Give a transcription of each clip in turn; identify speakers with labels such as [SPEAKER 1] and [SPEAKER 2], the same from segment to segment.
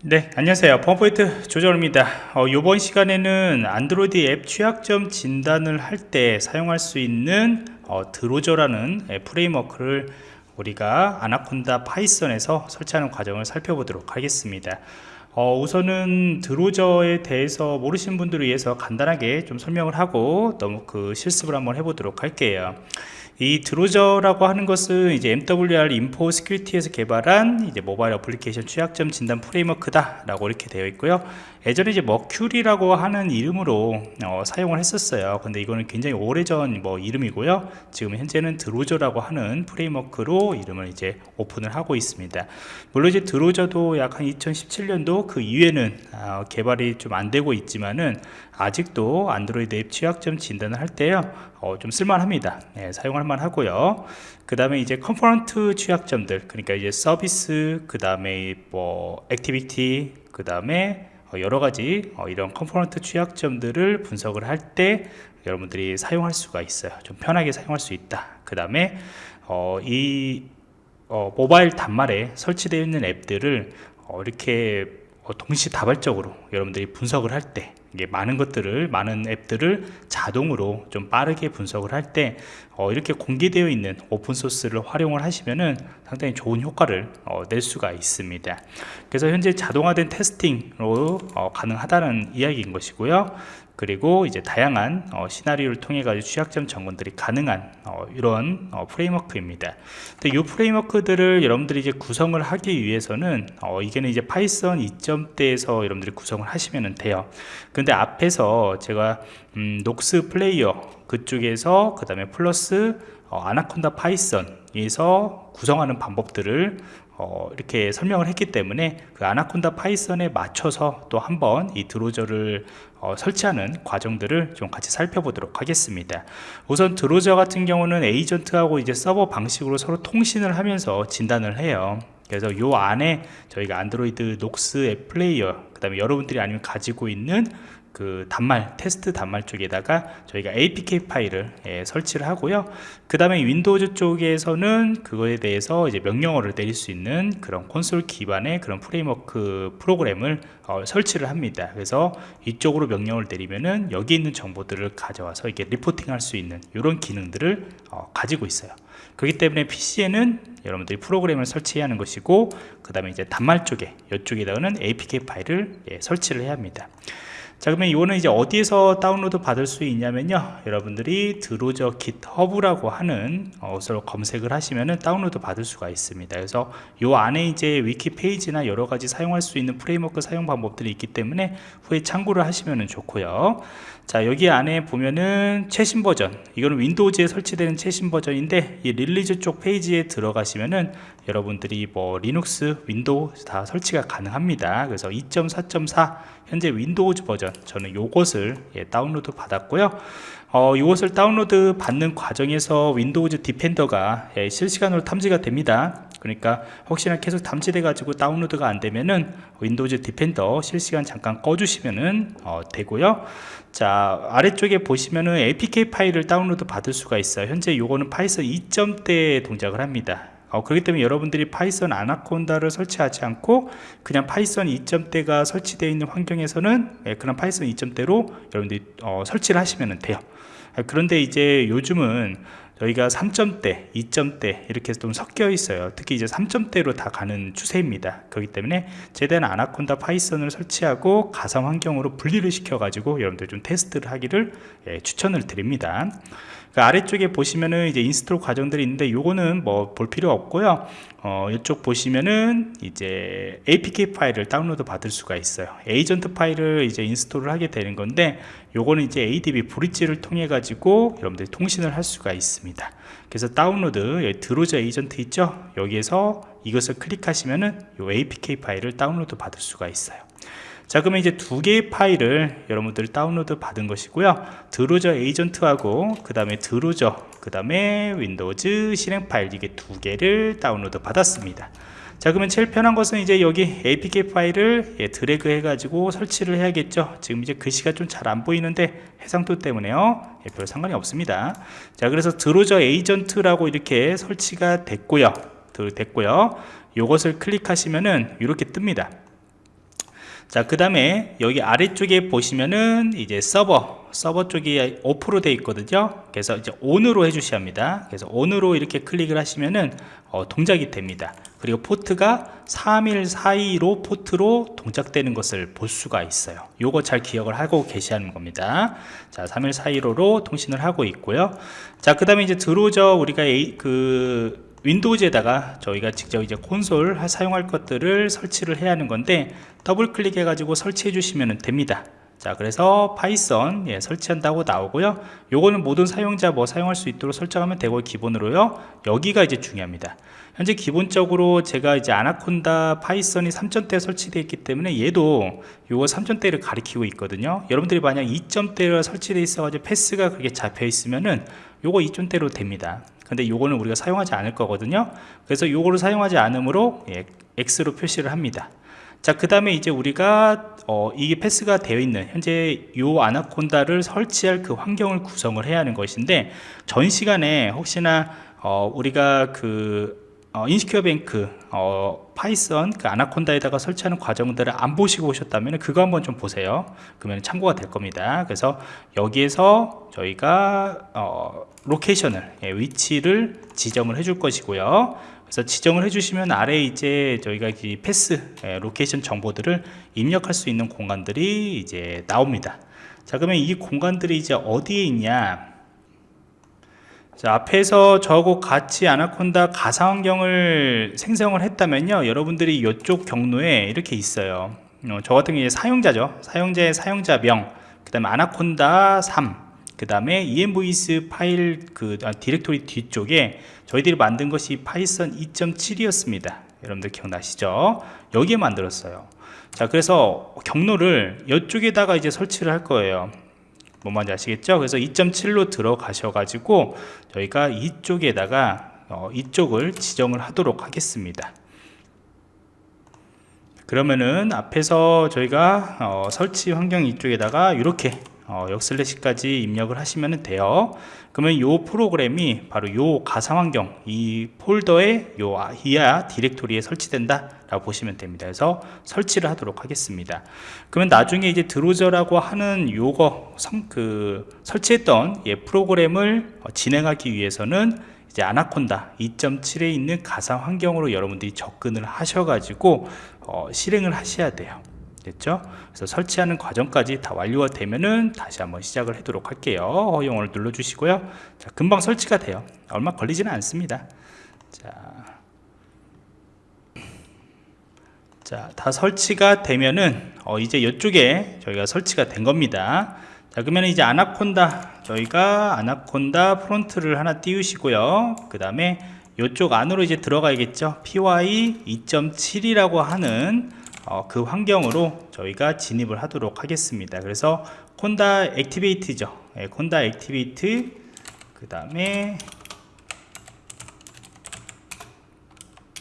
[SPEAKER 1] 네 안녕하세요. 펌포인트 조정입니다. 어, 이번 시간에는 안드로이드 앱 취약점 진단을 할 때 사용할 수 있는 어, Drozer라는 framework를 우리가 Anaconda Python에서 설치하는 과정을 살펴보도록 하겠습니다 어, 우선은 Drozer에 대해서 모르시는 분들을 위해서 간단하게 좀 설명을 하고 너무 그 실습을 한번 해보도록 할게요. 이 Drozer라고 하는 것은 이제 MWR InfoSecurity에서 개발한 이제 모바일 어플리케이션 취약점 진단 framework다 라고 이렇게 되어 있고요. 예전에 이제 Mercury라고 하는 이름으로 어, 사용을 했었어요. 근데 이거는 굉장히 오래전 뭐 이름이고요. 지금 현재는 Drozer라고 하는 framework로 이름을 이제 오픈을 하고 있습니다. 물론 이제 Drozer도 약 한 2017년도 그 이후에는 어, 개발이 좀 안 되고 있지만은 아직도 안드로이드 앱 취약점 진단을 할 때요 어, 좀 쓸만합니다. 네, 사용할 만하고요. 그 다음에 이제 component 취약점들 그러니까 이제 서비스 그 다음에 뭐 activity 그 다음에 어, 여러가지 어, 이런 component 취약점들을 분석을 할 때 여러분들이 사용할 수가 있어요. 좀 편하게 사용할 수 있다. 그 다음에 어, 이 어, 모바일 단말에 설치되어 있는 앱들을 어, 이렇게 어, 동시다발적으로 여러분들이 분석을 할 때 이게 많은 것들을 많은 앱들을 자동으로 좀 빠르게 분석을 할 때 어, 이렇게 공개되어 있는 오픈소스를 활용을 하시면은 상당히 좋은 효과를 어, 낼 수가 있습니다 그래서 현재 자동화된 테스팅으로 어, 가능하다는 이야기인 것이고요 그리고 이제 다양한 어, 시나리오를 통해 가지고 취약점 점검들이 가능한 어, 이런 어, framework입니다. 근데 이 framework들을 여러분들이 이제 구성을 하기 위해서는 어, 이게는 이제 Python 2점대에서 여러분들이 구성을 하시면 돼요. 근데 앞에서 제가 음, Nox Player 그쪽에서 그 다음에 플러스 어, Anaconda Python에서 구성하는 방법들을 어, 이렇게 설명을 했기 때문에 그 Anaconda Python에 맞춰서 또 한번 이 Drozer를 어, 설치하는 과정들을 좀 같이 살펴보도록 하겠습니다. 우선 Drozer 같은 경우는 에이전트하고 이제 서버 방식으로 서로 통신을 하면서 진단을 해요. 그래서 요 안에 저희가 Android Nox 앱 플레이어 그 다음에 여러분들이 아니면 가지고 있는 그 단말 테스트 단말 쪽에다가 저희가 apk 파일을 예, 설치를 하고요. 그 다음에 Windows 쪽에서는 그거에 대해서 이제 명령어를 내릴 수 있는 그런 콘솔 기반의 그런 framework 프로그램을 어, 설치를 합니다. 그래서 이쪽으로 명령을 내리면은 여기 있는 정보들을 가져와서 이렇게 reporting 할 수 있는 이런 기능들을 어, 가지고 있어요. 그렇기 때문에 PC에는 여러분들이 프로그램을 설치해야 하는 것이고 그 다음에 이제 단말 쪽에 이쪽에다가는 apk 파일을 예, 설치를 해야 합니다 자 그러면 이거는 이제 어디에서 다운로드 받을 수 있냐면요. 여러분들이 Drozer GitHub라고 하는 것으로 검색을 하시면은 다운로드 받을 수가 있습니다. 그래서 요 안에 이제 위키 페이지나 여러 가지 사용할 수 있는 framework 사용 방법들이 있기 때문에 후에 참고를 하시면 좋고요. 자 여기 안에 보면은 최신 버전. 이거는 Windows에 설치되는 최신 버전인데 이 release 쪽 페이지에 들어가시면은 여러분들이 뭐 Linux Windows 다 설치가 가능합니다. 그래서 2.4.4 현재 Windows 버전 저는 요것을 예, 다운로드 받았고요. 어, 이것을 다운로드 받는 과정에서 Windows Defender가 예, 실시간으로 탐지가 됩니다. 그러니까 혹시나 계속 탐지돼 가지고 다운로드가 안 되면은 Windows Defender 실시간 잠깐 꺼주시면은 어, 되고요. 자 아래쪽에 보시면은 apk 파일을 다운로드 받을 수가 있어요. 현재 요거는 Python 2점대 동작을 합니다 어, 그렇기 때문에 여러분들이 Python Anaconda를 설치하지 않고 그냥 Python 2점대가 설치되어 있는 환경에서는 예, 그런 Python 2점대로 여러분들이 어, 설치를 하시면 돼요. 아, 그런데 이제 요즘은 저희가 3점대, 2점대 이렇게 좀 섞여 있어요. 특히 이제 3점대로 다 가는 추세입니다. 그렇기 때문에 최대한 Anaconda Python을 설치하고 가상 환경으로 분리를 시켜 가지고 여러분들 좀 테스트를 하기를 예, 추천을 드립니다. 그 아래쪽에 보시면은 이제 install 과정들이 있는데 요거는 뭐 볼 필요 없고요. 어, 이쪽 보시면은 이제 apk 파일을 다운로드 받을 수가 있어요. 에이전트 파일을 이제 install을 하게 되는 건데 요거는 이제 adb bridge를 통해 가지고 여러분들이 통신을 할 수가 있습니다 그래서 다운로드 Drozer 에이전트 있죠? 여기에서 이것을 클릭하시면은 요 apk 파일을 다운로드 받을 수가 있어요. 자 그러면 이제 두 개의 파일을 여러분들 다운로드 받은 것이고요. Drozer 에이전트하고 그 다음에 Drozer 그 다음에 Windows 실행 파일 이게 두 개를 다운로드 받았습니다 자 그러면 제일 편한 것은 이제 여기 apk 파일을 예, 드래그 해 가지고 설치를 해야겠죠. 지금 이제 글씨가 좀 잘 안 보이는데 해상도 때문에요. 예, 별 상관이 없습니다. 자 그래서 Drozer 에이전트라고 이렇게 설치가 됐고요. 됐고요. 요것을 클릭하시면은 이렇게 뜹니다 자 그 다음에 여기 아래쪽에 보시면은 이제 서버 서버 쪽이 off로 되어 있거든요. 그래서 이제 ON으로 해주셔야 합니다. 그래서 ON으로 이렇게 클릭을 하시면은 어, 동작이 됩니다. 그리고 포트가 3142로 포트로 동작되는 것을 볼 수가 있어요. 요거 잘 기억을 하고 계시는 겁니다. 자 3142로 통신을 하고 있고요. 자 그 다음에 이제 Drozer죠. 우리가 A, 그 Windows에다가 저희가 직접 이제 콘솔 사용할 것들을 설치를 해야 하는 건데 더블 클릭해 가지고 설치해 주시면 됩니다. 자 그래서 Python 예, 설치한다고 나오고요. 요거는 모든 사용자 뭐 사용할 수 있도록 설정하면 되고 기본으로요. 여기가 이제 중요합니다. 현재 기본적으로 제가 이제 Anaconda Python이 3점대 설치되어 있기 때문에 얘도 요거 3점대를 가리키고 있거든요. 여러분들이 만약 2점대가 설치되어 있어 가지고 path가 그렇게 잡혀 있으면은 요거 2점대로 됩니다 근데 요거는 우리가 사용하지 않을 거거든요. 그래서 요거를 사용하지 않으므로 예, X로 표시를 합니다. 자 그 다음에 이제 우리가 어, 이게 path가 되어 있는 현재 요 Anaconda를 설치할 그 환경을 구성을 해야 하는 것인데 전 시간에 혹시나 어, 우리가 그 어, Insecure Bank 어, Python 그 Anaconda에다가 설치하는 과정들을 안 보시고 오셨다면 그거 한번 좀 보세요 그러면 참고가 될 겁니다 그래서 여기에서 저희가 어, location을 예, 위치를 지정을 해줄 것이고요 그래서 지정을 해주시면 아래에 이제 저희가 이 path 예, location 정보들을 입력할 수 있는 공간들이 이제 나옵니다. 자 그러면 이 공간들이 이제 어디에 있냐? 자 앞에서 저하고 같이 아나콘다 가상환경을 생성을 했다면요. 여러분들이 이쪽 경로에 이렇게 있어요. 어, 저 같은 경우에 사용자죠. 사용자의 사용자명 그 다음에 아나콘다 3그 다음에 envs 파일 그 아, 디렉토리 뒤쪽에 저희들이 만든 것이 파이썬 2.7이었습니다. 여러분들 기억나시죠? 여기에 만들었어요. 자 그래서 경로를 이쪽에다가 이제 설치를 할 거예요 뭔 말인지 아시겠죠? 그래서 2.7로 들어가셔 가지고 저희가 이쪽에다가 어, 이쪽을 지정을 하도록 하겠습니다. 그러면은 앞에서 저희가 어, 설치 환경 이쪽에다가 이렇게 어, 역슬래시까지 입력을 하시면 돼요. 그러면 이 프로그램이 바로 이 가상환경 이 폴더에 요 이하 디렉토리에 설치된다 라고 보시면 됩니다. 그래서 설치를 하도록 하겠습니다. 그러면 나중에 이제 드로저라고 하는 요거 성, 그 설치했던 예, 프로그램을 어, 진행하기 위해서는 이제 아나콘다 2.7에 있는 가상 환경으로 여러분들이 접근을 하셔가지고 어, 실행을 하셔야 돼요 됐죠? 그래서 설치하는 과정까지 다 완료가 되면은 다시 한번 시작을 하도록 할게요. 허용을 눌러 주시고요. 자, 금방 설치가 돼요. 얼마 걸리지는 않습니다. 자, 자, 다 설치가 되면은 어, 이제 이쪽에 저희가 설치가 된 겁니다. 자, 그러면 이제 아나콘다 저희가 아나콘다 프론트를 하나 띄우시고요. 그 다음에 이쪽 안으로 이제 들어가야겠죠. py 2.7이라고 하는 어, 그 환경으로 저희가 진입을 하도록 하겠습니다. 그래서 콘다 액티베이트죠. 예, 콘다 액티베이트 그 다음에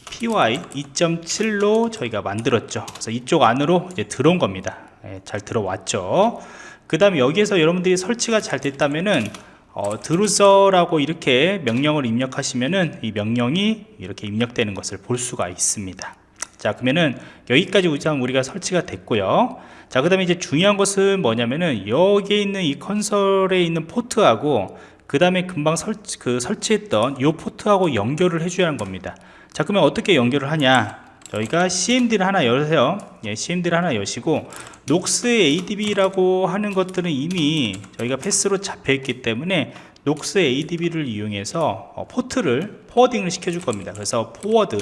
[SPEAKER 1] py 2.7로 저희가 만들었죠. 그래서 이쪽 안으로 이제 들어온 겁니다. 예, 잘 들어왔죠. 그 다음에 여기에서 여러분들이 설치가 잘 됐다면은 어, 드루서라고 이렇게 명령을 입력하시면은 이 명령이 이렇게 입력되는 것을 볼 수가 있습니다 자 그러면은 여기까지 우리가 설치가 됐고요. 자 그 다음에 이제 중요한 것은 뭐냐면은 여기에 있는 이 컨솔에 있는 포트하고 그 다음에 금방 설치, 그 설치했던 이 포트하고 연결을 해줘야 하는 겁니다. 자 그러면 어떻게 연결을 하냐? 저희가 CMD를 하나 열으세요. 예, CMD를 하나 여시고 녹스 ADB라고 하는 것들은 이미 저희가 패스로 잡혀 있기 때문에 녹스 ADB를 이용해서 어, 포트를 포워딩을 시켜줄 겁니다. 그래서 포워드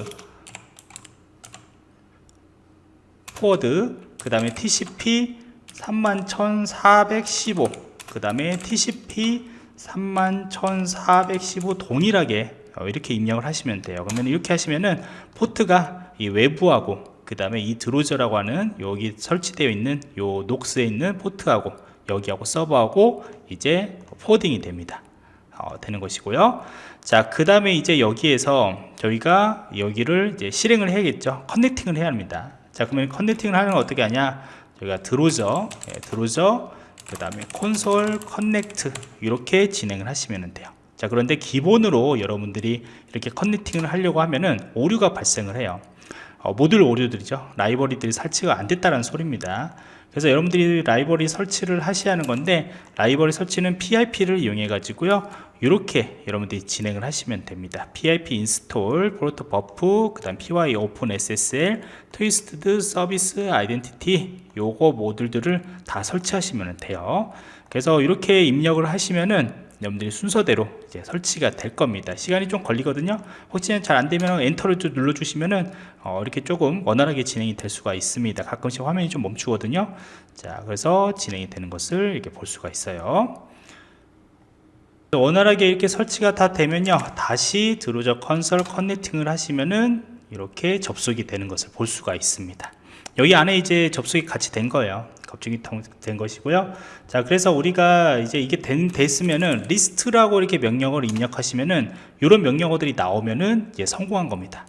[SPEAKER 1] 포워드 그 다음에 TCP 31,415 그 다음에 TCP 31,415 동일하게 어, 이렇게 입력을 하시면 돼요. 그러면 이렇게 하시면은 포트가 이 외부하고 그 다음에 이 드로저라고 하는 여기 설치되어 있는 요 녹스에 있는 포트하고 여기하고 서버하고 이제 포워딩이 됩니다. 어, 되는 것이고요. 자그 다음에 이제 여기에서 저희가 여기를 이제 실행을 해야겠죠? 커넥팅을 해야 합니다 자 그러면 커넥팅을 하는 건 어떻게 하냐? 저희가 드로저 예, 드로저 그 다음에 콘솔 커넥트 이렇게 진행을 하시면 돼요. 자 그런데 기본으로 여러분들이 이렇게 커넥팅을 하려고 하면은 오류가 발생을 해요. 어, 모듈 오류들이죠. 라이브러리들이 설치가 안 됐다는 소리입니다 그래서 여러분들이 라이브러리 설치를 하셔야 하는 건데 라이브러리 설치는 PIP를 이용해 가지고요. 이렇게 여러분들이 진행을 하시면 됩니다. PIP 인스톨, 프로토 버프, 그 다음 PY 오픈 SSL, 트위스트드 서비스 아이덴티티 요거 모듈들을 다 설치하시면 돼요. 그래서 이렇게 입력을 하시면은 여러분들이 순서대로 이제 설치가 될 겁니다. 시간이 좀 걸리거든요. 혹시 잘 안되면 엔터를 좀 눌러주시면은 어, 이렇게 조금 원활하게 진행이 될 수가 있습니다. 가끔씩 화면이 좀 멈추거든요. 자 그래서 진행이 되는 것을 이렇게 볼 수가 있어요. 원활하게 이렇게 설치가 다 되면요. 다시 드루저 컨설 커넥팅을 하시면은 이렇게 접속이 되는 것을 볼 수가 있습니다. 여기 안에 이제 접속이 같이 된 거예요 겁증이 된 것이고요. 자 그래서 우리가 이제 이게 된, 됐으면은 리스트라고 이렇게 명령어를 입력하시면은 이런 명령어들이 나오면은 이제 성공한 겁니다.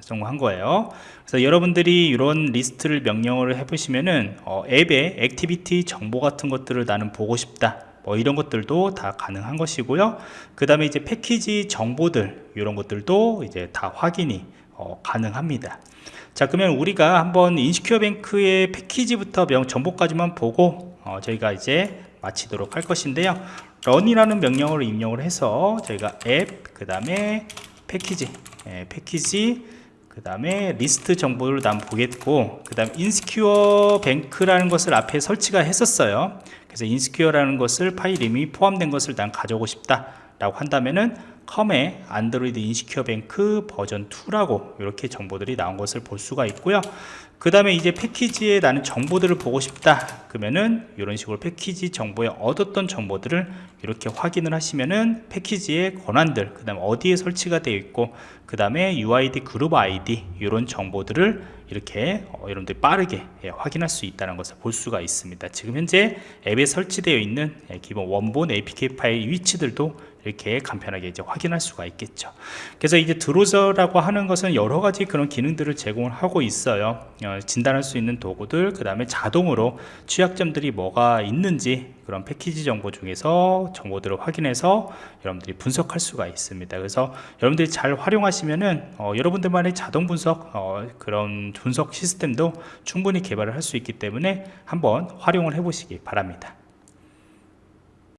[SPEAKER 1] 성공한 거예요. 그래서 여러분들이 이런 리스트를 명령어를 해보시면은 어, 앱의 액티비티 정보 같은 것들을 나는 보고 싶다. 뭐 이런 것들도 다 가능한 것이고요. 그 다음에 이제 패키지 정보들 이런 것들도 이제 다 확인이 어, 가능합니다 자 그러면 우리가 한번 인시큐어 뱅크의 패키지부터 명 정보까지만 보고 어, 저희가 이제 마치도록 할 것인데요. run이라는 명령어를 입력을 해서 저희가 앱 그 다음에 패키지 예, 패키지 그 다음에 리스트 정보를 난 보겠고 그 다음 인스큐어 뱅크라는 것을 앞에 설치가 했었어요. 그래서 인스큐어라는 것을 파일 이름이 포함된 것을 난 가져오고 싶다 라고 한다면은 컴의 안드로이드 인시큐어 뱅크 버전 2라고 이렇게 정보들이 나온 것을 볼 수가 있고요 그 다음에 이제 패키지에 나는 정보들을 보고 싶다 그러면은 이런 식으로 패키지 정보에 얻었던 정보들을 이렇게 확인을 하시면은 패키지의 권한들 그 다음 어디에 설치가 되어 있고 그 다음에 UID 그룹 ID 이런 정보들을 이렇게 어, 여러분들이 빠르게 예, 확인할 수 있다는 것을 볼 수가 있습니다. 지금 현재 앱에 설치되어 있는 예, 기본 원본 APK 파일 위치들도 이렇게 간편하게 이제 확인할 수가 있겠죠. 그래서 이제 드로저라고 하는 것은 여러 가지 그런 기능들을 제공을 하고 있어요. 어, 진단할 수 있는 도구들 그 다음에 자동으로 취약점들이 뭐가 있는지 그런 패키지 정보 중에서 정보들을 확인해서 여러분들이 분석할 수가 있습니다. 그래서 여러분들이 잘 활용하시면은 어, 여러분들만의 자동 분석 어, 그런 분석 시스템도 충분히 개발을 할 수 있기 때문에 한번 활용을 해 보시기 바랍니다